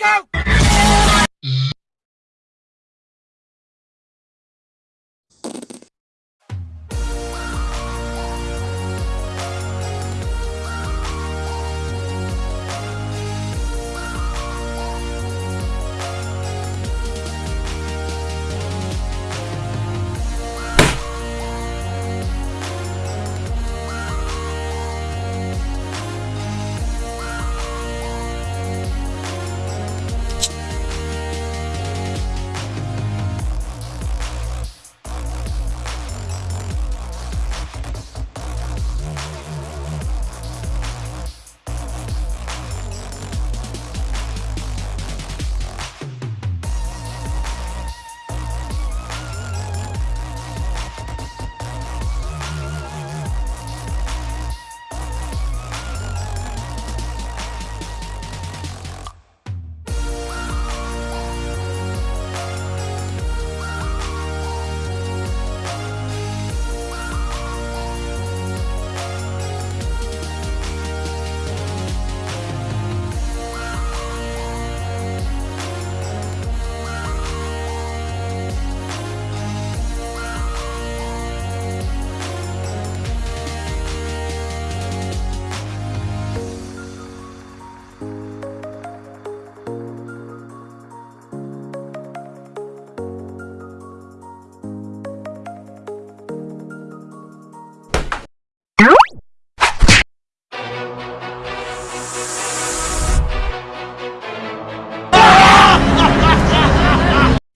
go!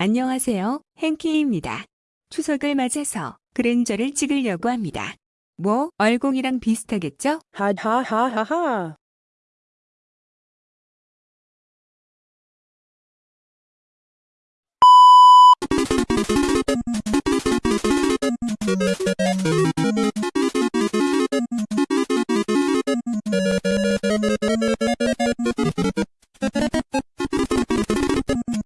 안녕하세요. hen키입니다. 추석을 맞아서 그랜저를 찍으려고 합니다. 뭐 얼공이랑 비슷하겠죠? 하하하하하.